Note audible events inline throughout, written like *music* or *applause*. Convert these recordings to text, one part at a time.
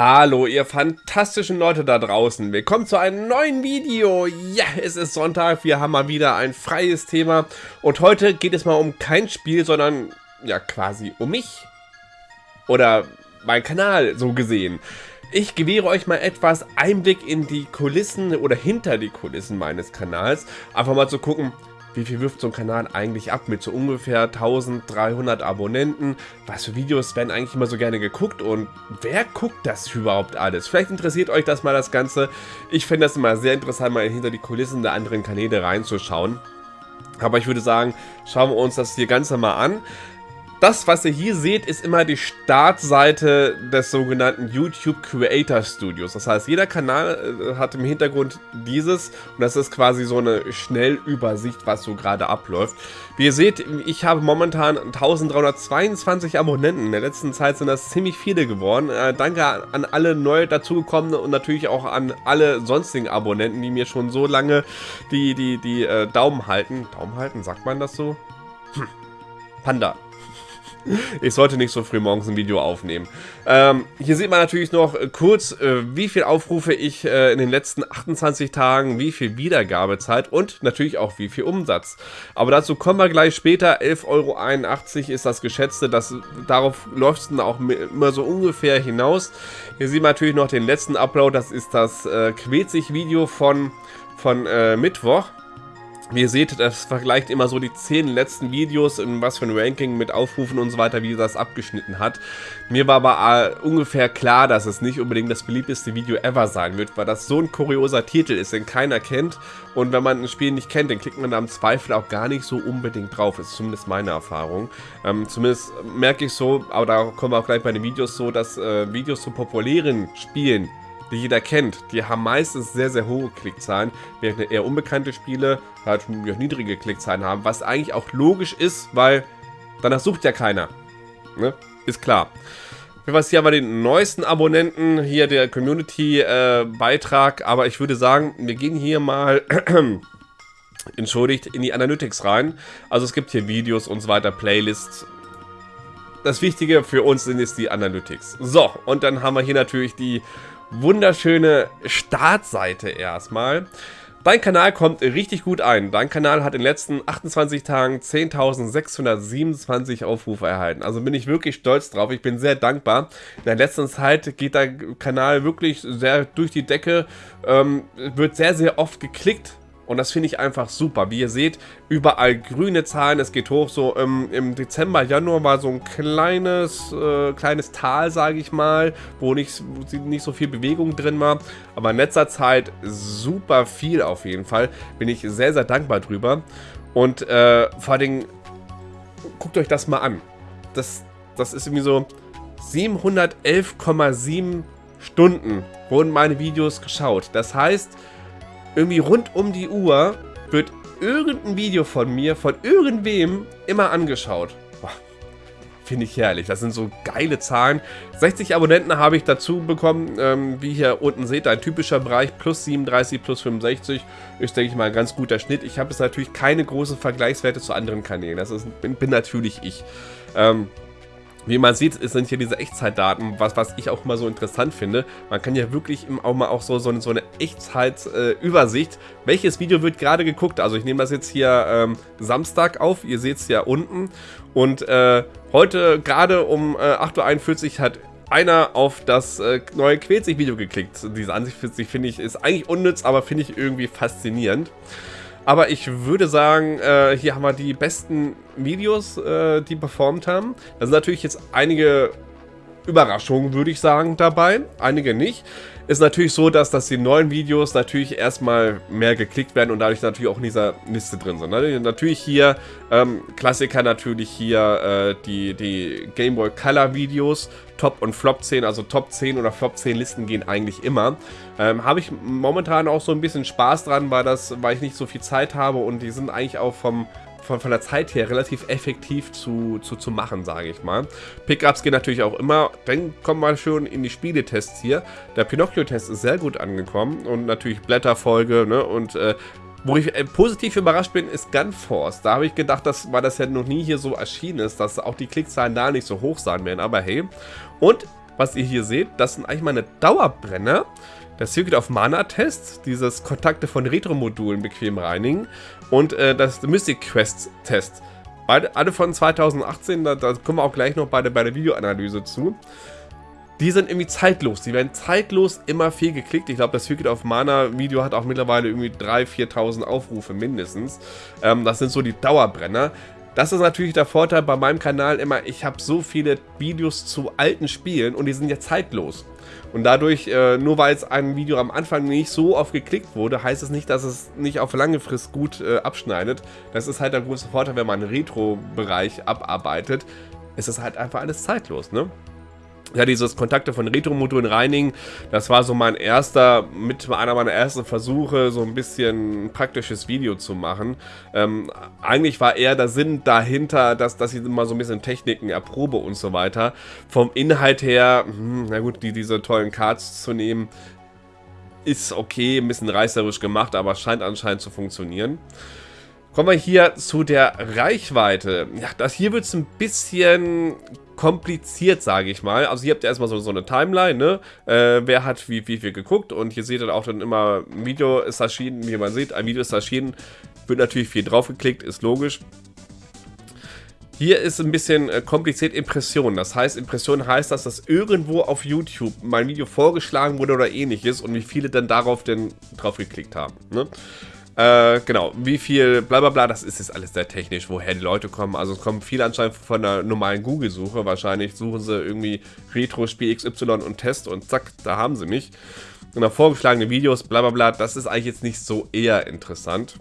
Hallo, ihr fantastischen Leute da draußen. Willkommen zu einem neuen Video. Ja, es ist Sonntag, wir haben mal wieder ein freies Thema. Und heute geht es mal um kein Spiel, sondern ja quasi um mich. Oder mein Kanal, so gesehen. Ich gewähre euch mal etwas Einblick in die Kulissen oder hinter die Kulissen meines Kanals. Einfach mal zu gucken, wie viel wirft so ein Kanal eigentlich ab mit so ungefähr 1300 Abonnenten? Was für Videos werden eigentlich immer so gerne geguckt und wer guckt das überhaupt alles? Vielleicht interessiert euch das mal das Ganze. Ich finde das immer sehr interessant, mal hinter die Kulissen der anderen Kanäle reinzuschauen. Aber ich würde sagen, schauen wir uns das hier Ganze mal an. Das, was ihr hier seht, ist immer die Startseite des sogenannten YouTube Creator Studios. Das heißt, jeder Kanal äh, hat im Hintergrund dieses und das ist quasi so eine Schnellübersicht, was so gerade abläuft. Wie ihr seht, ich habe momentan 1322 Abonnenten. In der letzten Zeit sind das ziemlich viele geworden. Äh, danke an alle neu dazugekommenen und natürlich auch an alle sonstigen Abonnenten, die mir schon so lange die, die, die äh, Daumen halten. Daumen halten, sagt man das so? Hm. Panda. *laughs* Ich sollte nicht so früh morgens ein Video aufnehmen. Ähm, hier sieht man natürlich noch äh, kurz, äh, wie viel Aufrufe ich äh, in den letzten 28 Tagen, wie viel Wiedergabezeit und natürlich auch wie viel Umsatz. Aber dazu kommen wir gleich später. 11,81 Euro ist das geschätzte. Das, darauf läuft es dann auch immer so ungefähr hinaus. Hier sieht man natürlich noch den letzten Upload. Das ist das äh, Quetzig-Video von, von äh, Mittwoch. Wie ihr seht, das vergleicht immer so die 10 letzten Videos, in was für ein Ranking mit Aufrufen und so weiter, wie das abgeschnitten hat. Mir war aber äh, ungefähr klar, dass es nicht unbedingt das beliebteste Video ever sein wird, weil das so ein kurioser Titel ist, den keiner kennt. Und wenn man ein Spiel nicht kennt, dann klickt man da im Zweifel auch gar nicht so unbedingt drauf. Ist zumindest meine Erfahrung. Ähm, zumindest merke ich so, aber da kommen wir auch gleich bei den Videos so, dass äh, Videos zu populären Spielen die jeder kennt, die haben meistens sehr, sehr hohe Klickzahlen, während eher unbekannte Spiele halt niedrige Klickzahlen haben, was eigentlich auch logisch ist, weil danach sucht ja keiner. Ne? Ist klar. Was hier haben wir den neuesten Abonnenten, hier der Community-Beitrag, äh, aber ich würde sagen, wir gehen hier mal, *clears throat* entschuldigt, in die Analytics rein. Also es gibt hier Videos und so weiter, Playlists, das Wichtige für uns sind jetzt die Analytics. So, und dann haben wir hier natürlich die wunderschöne Startseite erstmal. Dein Kanal kommt richtig gut ein. Dein Kanal hat in den letzten 28 Tagen 10.627 Aufrufe erhalten. Also bin ich wirklich stolz drauf. Ich bin sehr dankbar. In der letzten Zeit geht der Kanal wirklich sehr durch die Decke. Ähm, wird sehr, sehr oft geklickt. Und das finde ich einfach super. Wie ihr seht, überall grüne Zahlen. Es geht hoch. So ähm, im Dezember, Januar war so ein kleines, äh, kleines Tal, sage ich mal, wo nicht, nicht so viel Bewegung drin war. Aber in letzter Zeit super viel auf jeden Fall. Bin ich sehr, sehr dankbar drüber. Und äh, vor allem, guckt euch das mal an. Das, das ist irgendwie so 711,7 Stunden wurden meine Videos geschaut. Das heißt, irgendwie rund um die Uhr wird irgendein Video von mir, von irgendwem, immer angeschaut. Finde ich herrlich. Das sind so geile Zahlen. 60 Abonnenten habe ich dazu bekommen. Ähm, wie hier unten seht, ein typischer Bereich. Plus 37, plus 65 ist, denke ich mal, ein ganz guter Schnitt. Ich habe jetzt natürlich keine großen Vergleichswerte zu anderen Kanälen. Das ist, bin, bin natürlich ich. Ähm, wie man sieht, sind hier diese Echtzeitdaten, was, was ich auch mal so interessant finde. Man kann ja wirklich auch mal auch so, so eine Echtzeitübersicht, äh, welches Video wird gerade geguckt. Also ich nehme das jetzt hier ähm, Samstag auf, ihr seht es ja unten. Und äh, heute gerade um äh, 8.41 Uhr hat einer auf das äh, neue Quetzig-Video geklickt. Diese Ansicht finde ich ist eigentlich unnütz, aber finde ich irgendwie faszinierend. Aber ich würde sagen, äh, hier haben wir die besten Videos, äh, die performt haben. Da sind natürlich jetzt einige Überraschungen, würde ich sagen, dabei. Einige nicht. Ist natürlich so, dass, dass die neuen Videos natürlich erstmal mehr geklickt werden und dadurch natürlich auch in dieser Liste drin sind. Ne? Natürlich hier, ähm, Klassiker natürlich hier äh, die, die Game Boy Color Videos, Top und Flop 10, also Top 10 oder Flop 10 Listen gehen eigentlich immer. Ähm, habe ich momentan auch so ein bisschen Spaß dran, weil, das, weil ich nicht so viel Zeit habe und die sind eigentlich auch vom, von, von der Zeit her relativ effektiv zu, zu, zu machen, sage ich mal. Pickups gehen natürlich auch immer. Dann kommen wir schon in die Spieletests hier. Der Pinocchio-Test ist sehr gut angekommen und natürlich Blätterfolge ne, und äh, wo ich äh, positiv überrascht bin, ist Gunforce. Da habe ich gedacht, dass, weil das ja noch nie hier so erschienen ist, dass auch die Klickzahlen da nicht so hoch sein werden. Aber hey. Und was ihr hier seht, das sind eigentlich meine Dauerbrenner. Der Circuit of Mana Test, dieses Kontakte von Retro-Modulen bequem reinigen und äh, das Mystic Quest Test. Beide, alle von 2018, da, da kommen wir auch gleich noch bei der, bei der Videoanalyse zu. Die sind irgendwie zeitlos. Die werden zeitlos immer viel geklickt. Ich glaube, das Circuit of Mana Video hat auch mittlerweile irgendwie 3.000, 4.000 Aufrufe mindestens. Ähm, das sind so die Dauerbrenner. Das ist natürlich der Vorteil bei meinem Kanal immer, ich habe so viele Videos zu alten Spielen und die sind ja zeitlos. Und dadurch, äh, nur weil es ein Video am Anfang nicht so oft geklickt wurde, heißt es nicht, dass es nicht auf lange Frist gut äh, abschneidet. Das ist halt der große Vorteil, wenn man einen Retro-Bereich abarbeitet. Es ist halt einfach alles zeitlos, ne? Ja, dieses Kontakte von Retro-Modulen reinigen, das war so mein erster, mit einer meiner ersten Versuche, so ein bisschen ein praktisches Video zu machen. Ähm, eigentlich war eher der Sinn dahinter, dass, dass ich immer so ein bisschen Techniken erprobe und so weiter. Vom Inhalt her, hm, na gut, die, diese tollen Cards zu nehmen, ist okay, ein bisschen reißerisch gemacht, aber scheint anscheinend zu funktionieren. Kommen wir hier zu der Reichweite. Ja, das hier wird es ein bisschen kompliziert, sage ich mal. Also hier habt ihr erstmal so, so eine Timeline, ne? Äh, wer hat wie, wie viel geguckt und hier seht ihr auch dann immer, ein Video ist erschienen, wie man sieht, ein Video ist erschienen, wird natürlich viel draufgeklickt, ist logisch. Hier ist ein bisschen äh, kompliziert Impression. Das heißt, Impression heißt, dass das irgendwo auf YouTube mein Video vorgeschlagen wurde oder ähnliches und wie viele dann darauf denn drauf geklickt haben. Ne? Äh, genau, wie viel, bla bla bla, das ist jetzt alles sehr technisch, woher die Leute kommen. Also es kommen viele anscheinend von der normalen Google-Suche. Wahrscheinlich suchen sie irgendwie Retro-Spiel XY und Test und zack, da haben sie mich. Und dann vorgeschlagene Videos, bla bla bla, das ist eigentlich jetzt nicht so eher interessant.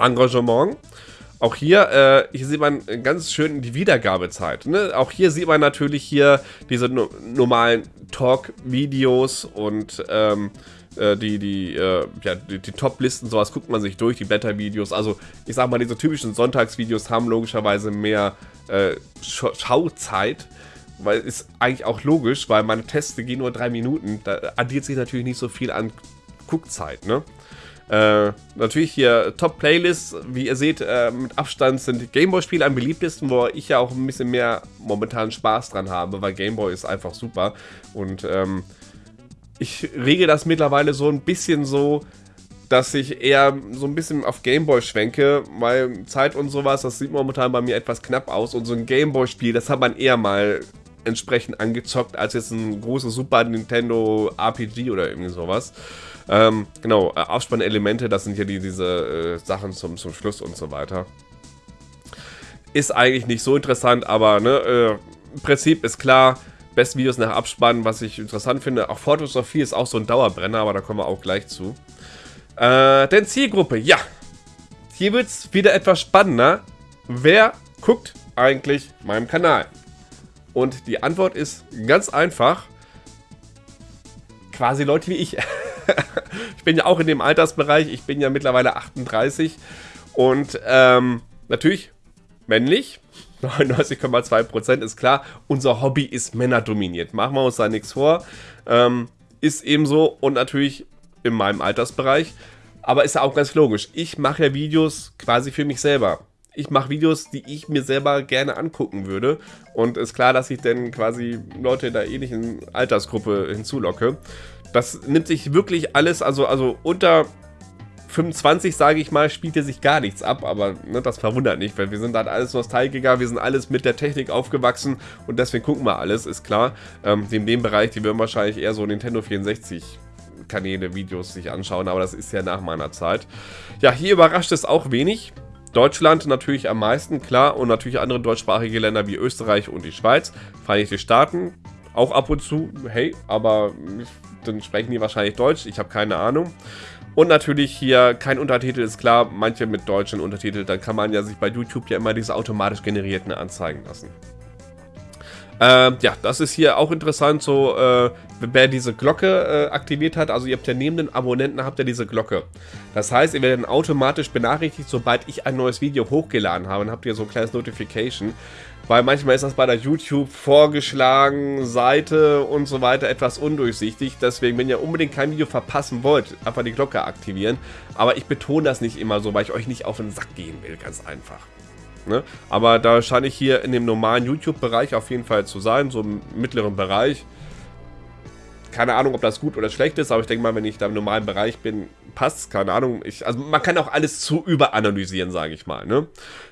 Engagement. Auch hier, äh, hier sieht man ganz schön die Wiedergabezeit. Ne? Auch hier sieht man natürlich hier diese no normalen Talk-Videos und ähm, äh, die, die, äh, ja, die, die Top-Listen, sowas guckt man sich durch, die Blätter-Videos. Also ich sag mal, diese typischen Sonntagsvideos haben logischerweise mehr äh, Schauzeit. Weil ist eigentlich auch logisch, weil meine Tests gehen nur drei Minuten. Da addiert sich natürlich nicht so viel an Guckzeit, ne? Äh, natürlich hier Top-Playlists, wie ihr seht, äh, mit Abstand sind Gameboy-Spiele am beliebtesten, wo ich ja auch ein bisschen mehr momentan Spaß dran habe, weil Gameboy ist einfach super. Und ähm, ich rege das mittlerweile so ein bisschen so, dass ich eher so ein bisschen auf Gameboy schwenke, weil Zeit und sowas, das sieht momentan bei mir etwas knapp aus. Und so ein Gameboy-Spiel, das hat man eher mal entsprechend angezockt, als jetzt ein großes Super Nintendo RPG oder irgendwie sowas. Ähm, genau, äh, Aufspannelemente, das sind ja die, diese äh, Sachen zum, zum Schluss und so weiter. Ist eigentlich nicht so interessant, aber ne, äh, Prinzip ist klar besten Videos nach Abspannen, was ich interessant finde. Auch 4 ist auch so ein Dauerbrenner, aber da kommen wir auch gleich zu. Äh, denn Zielgruppe, ja. Hier wird es wieder etwas spannender. Wer guckt eigentlich meinem Kanal? Und die Antwort ist ganz einfach. Quasi Leute wie ich. *laughs* ich bin ja auch in dem Altersbereich. Ich bin ja mittlerweile 38. Und ähm, natürlich männlich. 99,2% ist klar, unser Hobby ist männerdominiert. Machen wir uns da nichts vor. Ähm, ist eben so und natürlich in meinem Altersbereich. Aber ist ja auch ganz logisch. Ich mache ja Videos quasi für mich selber. Ich mache Videos, die ich mir selber gerne angucken würde. Und ist klar, dass ich dann quasi Leute in der ähnlichen Altersgruppe hinzulocke. Das nimmt sich wirklich alles, also, also unter 25, sage ich mal, spielt hier sich gar nichts ab, aber ne, das verwundert nicht, weil wir sind halt alles Nostalgiker, wir sind alles mit der Technik aufgewachsen und deswegen gucken wir alles, ist klar. Ähm, in dem Bereich, die würden wahrscheinlich eher so Nintendo 64 Kanäle, Videos sich anschauen, aber das ist ja nach meiner Zeit. Ja, hier überrascht es auch wenig. Deutschland natürlich am meisten, klar, und natürlich andere deutschsprachige Länder wie Österreich und die Schweiz, Vereinigte Staaten, auch ab und zu, hey, aber dann sprechen die wahrscheinlich Deutsch, ich habe keine Ahnung. Und natürlich hier kein Untertitel, ist klar, manche mit deutschen Untertitel, dann kann man ja sich bei YouTube ja immer diese automatisch generierten anzeigen lassen. Äh, ja, das ist hier auch interessant, so, äh, wer diese Glocke äh, aktiviert hat, also ihr habt ja neben den Abonnenten habt ihr diese Glocke. Das heißt, ihr werdet automatisch benachrichtigt, sobald ich ein neues Video hochgeladen habe, dann habt ihr so ein kleines Notification. Weil manchmal ist das bei der YouTube vorgeschlagen, Seite und so weiter etwas undurchsichtig. Deswegen, wenn ihr unbedingt kein Video verpassen wollt, einfach die Glocke aktivieren. Aber ich betone das nicht immer so, weil ich euch nicht auf den Sack gehen will, ganz einfach. Ne? Aber da scheine ich hier in dem normalen YouTube-Bereich auf jeden Fall zu sein, so im mittleren Bereich. Keine Ahnung, ob das gut oder schlecht ist, aber ich denke mal, wenn ich da im normalen Bereich bin, passt Keine Ahnung. Ich, also man kann auch alles zu überanalysieren, sage ich mal. Ne?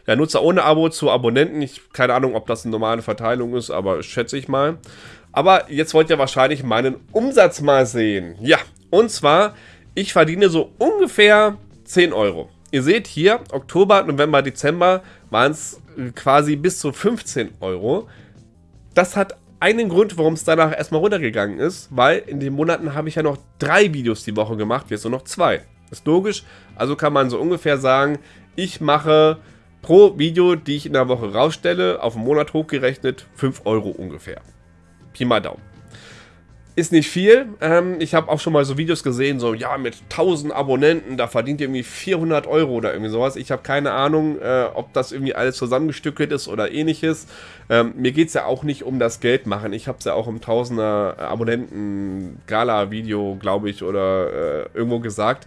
Der Nutzer ohne Abo zu Abonnenten. Ich keine Ahnung, ob das eine normale Verteilung ist, aber schätze ich mal. Aber jetzt wollt ihr wahrscheinlich meinen Umsatz mal sehen. Ja, und zwar, ich verdiene so ungefähr 10 Euro. Ihr seht hier, Oktober, November, Dezember waren es quasi bis zu 15 Euro. Das hat einen Grund, warum es danach erstmal runtergegangen ist, weil in den Monaten habe ich ja noch drei Videos die Woche gemacht, jetzt nur noch zwei. Ist logisch, also kann man so ungefähr sagen, ich mache pro Video, die ich in der Woche rausstelle, auf einen Monat hochgerechnet 5 Euro ungefähr. Pi mal Daumen. Ist nicht viel. Ähm, ich habe auch schon mal so Videos gesehen, so, ja, mit 1000 Abonnenten, da verdient ihr irgendwie 400 Euro oder irgendwie sowas. Ich habe keine Ahnung, äh, ob das irgendwie alles zusammengestückelt ist oder ähnliches. Ähm, mir geht es ja auch nicht um das Geld machen. Ich habe es ja auch im 1000er Abonnenten-Gala-Video, glaube ich, oder äh, irgendwo gesagt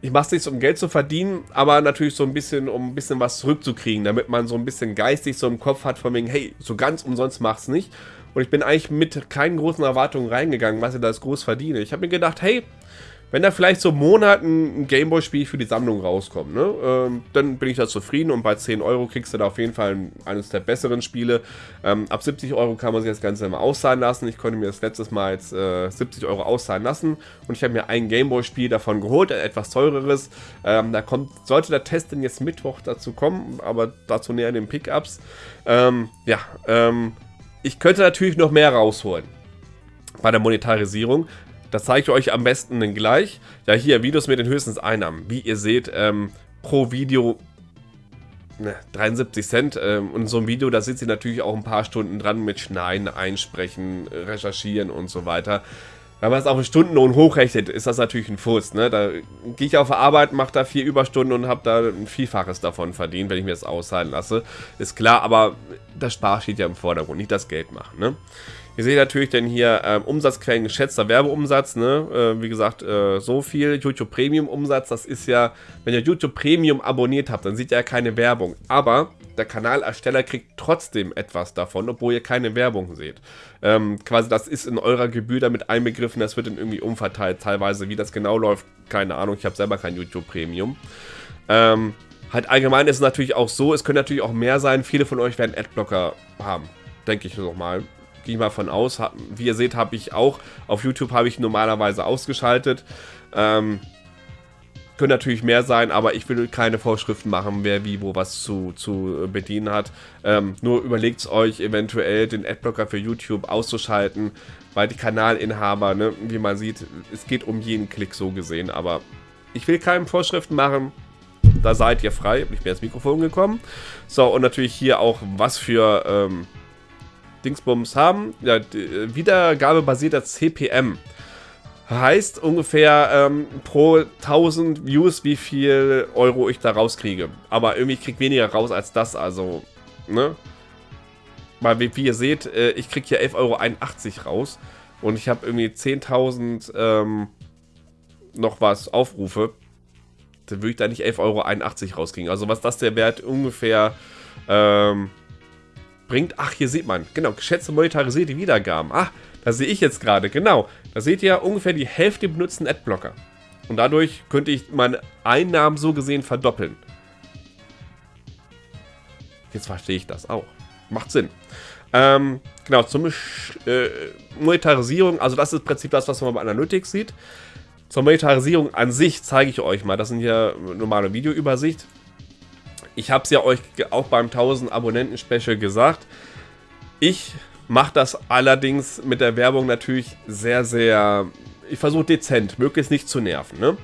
ich mache es nicht, um Geld zu verdienen, aber natürlich so ein bisschen, um ein bisschen was zurückzukriegen, damit man so ein bisschen geistig so im Kopf hat, von wegen, hey, so ganz umsonst mach's nicht. Und ich bin eigentlich mit keinen großen Erwartungen reingegangen, was ich da groß verdiene. Ich habe mir gedacht, hey, wenn da vielleicht so Monaten ein Gameboy-Spiel für die Sammlung rauskommt, ne, ähm, dann bin ich da zufrieden und bei 10 Euro kriegst du da auf jeden Fall eines der besseren Spiele. Ähm, ab 70 Euro kann man sich das Ganze immer auszahlen lassen. Ich konnte mir das letztes Mal jetzt äh, 70 Euro auszahlen lassen und ich habe mir ein Gameboy-Spiel davon geholt, ein etwas teureres. Ähm, da kommt, sollte der Test denn jetzt Mittwoch dazu kommen, aber dazu näher in den Pickups. Ähm, ja, ähm, ich könnte natürlich noch mehr rausholen bei der Monetarisierung. Das zeige ich euch am besten dann gleich. Ja, hier Videos mit den höchsten Einnahmen. Wie ihr seht, ähm, pro Video ne, 73 Cent. Ähm, und so ein Video, da sitzt ihr natürlich auch ein paar Stunden dran mit Schneiden, Einsprechen, Recherchieren und so weiter. Wenn man es auf einen Stundenlohn hochrechnet, ist das natürlich ein Furz. Ne? Da gehe ich auf Arbeit, mache da vier Überstunden und habe da ein Vielfaches davon verdient, wenn ich mir das auszahlen lasse. Ist klar, aber das Spaß steht ja im Vordergrund, nicht das Geld machen. Ne? Ihr seht natürlich dann hier ähm, Umsatzquellen, geschätzter Werbeumsatz, ne? Äh, wie gesagt, äh, so viel. YouTube Premium Umsatz, das ist ja, wenn ihr YouTube Premium abonniert habt, dann seht ihr ja keine Werbung. Aber der Kanalersteller kriegt trotzdem etwas davon, obwohl ihr keine Werbung seht. Ähm, quasi das ist in eurer Gebühr damit einbegriffen, das wird dann irgendwie umverteilt teilweise. Wie das genau läuft, keine Ahnung, ich habe selber kein YouTube Premium. Ähm, halt allgemein ist es natürlich auch so, es können natürlich auch mehr sein, viele von euch werden Adblocker haben, denke ich nochmal gehe ich mal von aus. Wie ihr seht, habe ich auch, auf YouTube habe ich normalerweise ausgeschaltet. Ähm, können natürlich mehr sein, aber ich will keine Vorschriften machen, wer wie wo was zu, zu bedienen hat. Ähm, nur überlegt es euch eventuell, den Adblocker für YouTube auszuschalten, weil die Kanalinhaber, ne, wie man sieht, es geht um jeden Klick so gesehen, aber ich will keine Vorschriften machen. Da seid ihr frei. Ich bin ins Mikrofon gekommen. So, und natürlich hier auch, was für ähm, Dingsbums haben. Ja, äh, wiedergabebasierter CPM. Heißt ungefähr ähm, pro 1000 Views, wie viel Euro ich da rauskriege. Aber irgendwie kriege weniger raus als das, also, ne? Weil, wie, wie ihr seht, äh, ich kriege hier 11,81 Euro raus. Und ich habe irgendwie 10.000 ähm, noch was Aufrufe. Dann würde ich da nicht 11,81 Euro rauskriegen. Also was das der Wert ungefähr ähm, bringt. Ach, hier sieht man, genau, geschätzte monetarisierte Wiedergaben. Ach, da sehe ich jetzt gerade, genau. Da seht ihr ungefähr die Hälfte benutzten Adblocker. Und dadurch könnte ich meine Einnahmen so gesehen verdoppeln. Jetzt verstehe ich das auch. Macht Sinn. Ähm, genau, zum äh, Monetarisierung, also das ist im Prinzip das, was man bei Analytics sieht. Zur Monetarisierung an sich zeige ich euch mal. Das sind hier normale Videoübersicht. Ich habe es ja euch auch beim 1000 Abonnenten-Special gesagt. Ich mache das allerdings mit der Werbung natürlich sehr, sehr... Ich versuche dezent, möglichst nicht zu nerven. Ne?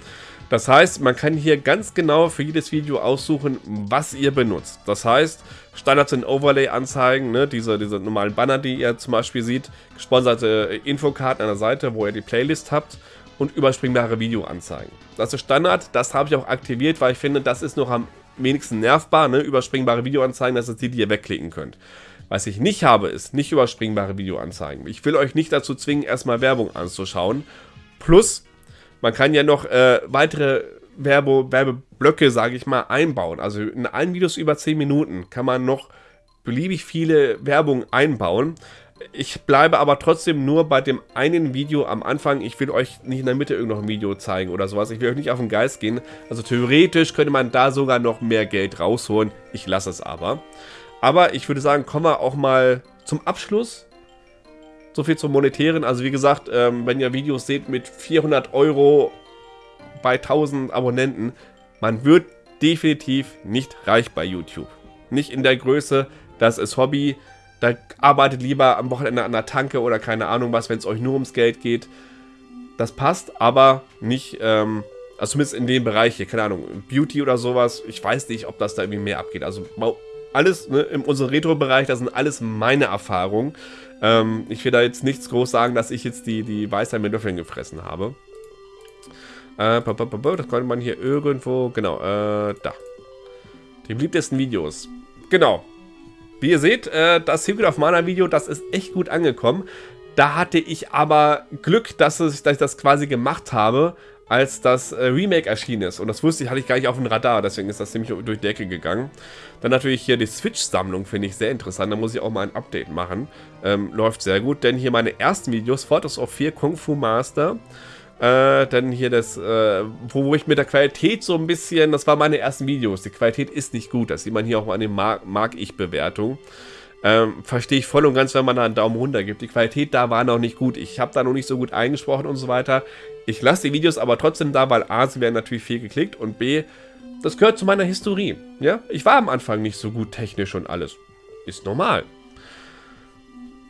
Das heißt, man kann hier ganz genau für jedes Video aussuchen, was ihr benutzt. Das heißt, Standard sind Overlay-Anzeigen, ne? diese, diese normalen Banner, die ihr zum Beispiel seht, gesponserte Infokarten an der Seite, wo ihr die Playlist habt und überspringbare Videoanzeigen. Das ist Standard, das habe ich auch aktiviert, weil ich finde, das ist noch am wenigsten nervbar, ne? Überspringbare Videoanzeigen, das ist die, die ihr wegklicken könnt. Was ich nicht habe, ist nicht überspringbare Videoanzeigen. Ich will euch nicht dazu zwingen, erstmal Werbung anzuschauen. Plus, man kann ja noch äh, weitere Werbe, Werbeblöcke, sage ich mal, einbauen. Also in allen Videos über 10 Minuten kann man noch beliebig viele Werbung einbauen. Ich bleibe aber trotzdem nur bei dem einen Video am Anfang. Ich will euch nicht in der Mitte irgendein Video zeigen oder sowas. Ich will euch nicht auf den Geist gehen. Also theoretisch könnte man da sogar noch mehr Geld rausholen. Ich lasse es aber. Aber ich würde sagen, kommen wir auch mal zum Abschluss. So viel zum Monetären. Also wie gesagt, ähm, wenn ihr Videos seht mit 400 Euro bei 1000 Abonnenten, man wird definitiv nicht reich bei YouTube. Nicht in der Größe, das ist Hobby. Da arbeitet lieber am Wochenende an der Tanke oder keine Ahnung was, wenn es euch nur ums Geld geht. Das passt, aber nicht, ähm, also zumindest in dem Bereich hier, keine Ahnung, Beauty oder sowas. Ich weiß nicht, ob das da irgendwie mehr abgeht. Also alles ne, in unserem Retro-Bereich, das sind alles meine Erfahrungen. Ähm, ich will da jetzt nichts groß sagen, dass ich jetzt die, die Weisheit mit Löffeln gefressen habe. Äh, das konnte man hier irgendwo, genau, äh, da. Die beliebtesten Videos. Genau. Wie ihr seht, äh, das Secret of Mana Video, das ist echt gut angekommen. Da hatte ich aber Glück, dass ich, das quasi gemacht habe, als das äh, Remake erschienen ist. Und das wusste ich, hatte ich gar nicht auf dem Radar, deswegen ist das ziemlich durch die Decke gegangen. Dann natürlich hier die Switch-Sammlung, finde ich sehr interessant. Da muss ich auch mal ein Update machen. Ähm, läuft sehr gut, denn hier meine ersten Videos, Photos of 4 Kung Fu Master. Äh, dann hier das, äh, wo, wo, ich mit der Qualität so ein bisschen, das waren meine ersten Videos. Die Qualität ist nicht gut, das sieht man hier auch an den Mag-Ich-Bewertungen. Ähm, Verstehe ich voll und ganz, wenn man da einen Daumen runter gibt. Die Qualität da war noch nicht gut. Ich habe da noch nicht so gut eingesprochen und so weiter. Ich lasse die Videos aber trotzdem da, weil A, sie werden natürlich viel geklickt und B, das gehört zu meiner Historie. Ja? Ich war am Anfang nicht so gut technisch und alles. Ist normal.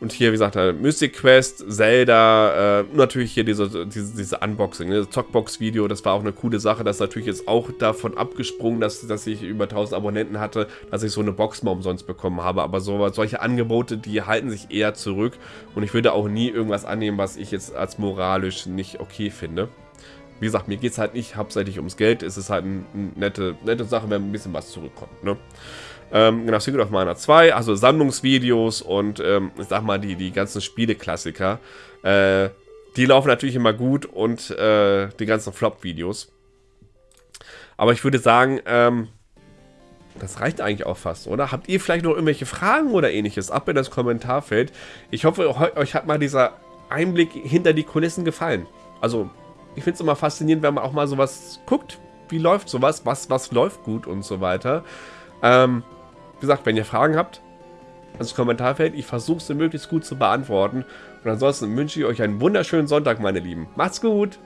Und hier, wie gesagt, äh, Mystic Quest, Zelda, äh, natürlich hier diese, diese, diese Unboxing, ne? Zockbox-Video, das war auch eine coole Sache. Das ist natürlich jetzt auch davon abgesprungen, dass, dass ich über 1000 Abonnenten hatte, dass ich so eine Box mal umsonst bekommen habe. Aber so, solche Angebote, die halten sich eher zurück. Und ich würde auch nie irgendwas annehmen, was ich jetzt als moralisch nicht okay finde. Wie gesagt, mir geht es halt nicht hauptsächlich ums Geld. Es ist halt eine nette, nette Sache, wenn ein bisschen was zurückkommt. Ne? Ähm, genau, Secret of Mana 2, also Sammlungsvideos und ähm, ich sag mal, die, die ganzen Spieleklassiker. Äh, die laufen natürlich immer gut und äh, die ganzen Flop-Videos. Aber ich würde sagen, ähm, das reicht eigentlich auch fast, oder? Habt ihr vielleicht noch irgendwelche Fragen oder ähnliches? Ab in das Kommentarfeld. Ich hoffe, euch hat mal dieser Einblick hinter die Kulissen gefallen. Also, ich finde es immer faszinierend, wenn man auch mal sowas guckt. Wie läuft sowas? Was, was läuft gut und so weiter. Ähm, gesagt, wenn ihr Fragen habt, ins Kommentarfeld. Ich versuche sie möglichst gut zu beantworten. Und ansonsten wünsche ich euch einen wunderschönen Sonntag, meine Lieben. Macht's gut!